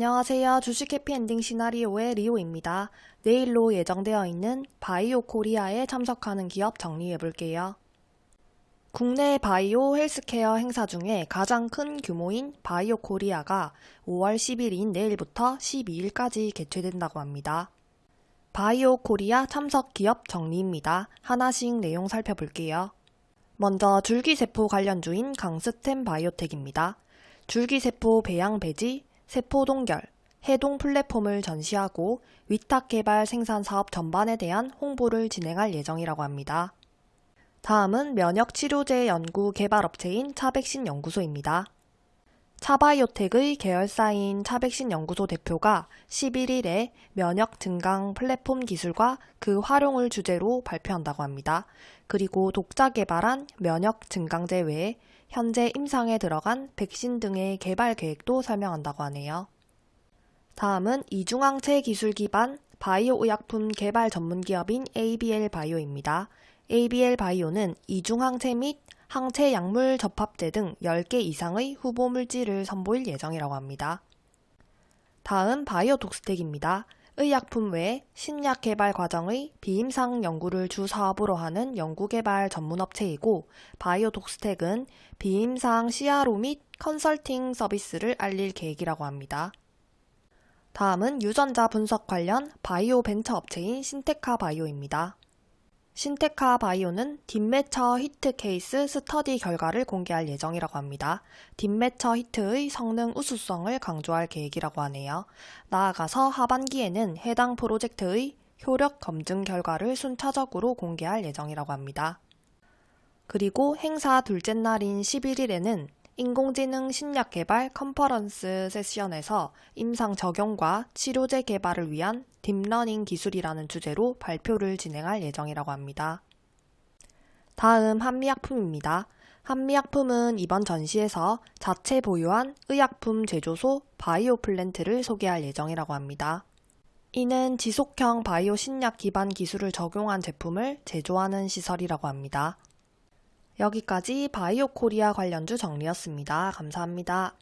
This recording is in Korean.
안녕하세요. 주식 해피엔딩 시나리오의 리오입니다. 내일로 예정되어 있는 바이오 코리아에 참석하는 기업 정리해 볼게요. 국내 바이오 헬스케어 행사 중에 가장 큰 규모인 바이오 코리아가 5월 10일인 내일부터 12일까지 개최된다고 합니다. 바이오 코리아 참석 기업 정리입니다. 하나씩 내용 살펴볼게요. 먼저 줄기세포 관련주인 강스템 바이오텍입니다. 줄기세포 배양 배지, 세포 동결, 해동 플랫폼을 전시하고 위탁 개발 생산 사업 전반에 대한 홍보를 진행할 예정이라고 합니다. 다음은 면역 치료제 연구 개발 업체인 차백신 연구소입니다. 차바이오텍의 계열사인 차백신 연구소 대표가 11일에 면역 증강 플랫폼 기술과 그 활용을 주제로 발표한다고 합니다. 그리고 독자 개발한 면역 증강제 외에 현재 임상에 들어간 백신 등의 개발 계획도 설명한다고 하네요. 다음은 이중항체 기술 기반 바이오 의약품 개발 전문 기업인 ABL 바이오입니다. ABL 바이오는 이중항체 및 항체 약물 접합제 등 10개 이상의 후보 물질을 선보일 예정이라고 합니다. 다음 바이오 독스텍입니다. 의약품 외에 신약 개발 과정의 비임상 연구를 주 사업으로 하는 연구개발 전문업체이고 바이오톡스텍은 비임상 CRO 및 컨설팅 서비스를 알릴 계획이라고 합니다. 다음은 유전자 분석 관련 바이오 벤처 업체인 신테카 바이오입니다. 신테카 바이오는 DeepMatcher Hit case study 결과를 공개할 예정이라고 합니다. DeepMatcher Hit의 성능 우수성을 강조할 계획이라고 하네요. 나아가서 하반기에는 해당 프로젝트의 효력 검증 결과를 순차적으로 공개할 예정이라고 합니다. 그리고 행사 둘째 날인 11일에는 인공지능 신약 개발 conference session에서 임상 적용과 치료제 개발을 위한 deep learning 기술이라는 주제로 발표를 진행할 예정이라고 합니다. 다음 한미약품입니다. 한미약품은 이번 전시에서 자체 보유한 의약품 제조소 바이오 플랜트를 소개할 예정이라고 합니다. 이는 지속형 바이오 신약 기반 기술을 적용한 제품을 제조하는 시설이라고 합니다. 여기까지 바이오 코리아 관련주 정리였습니다. 감사합니다.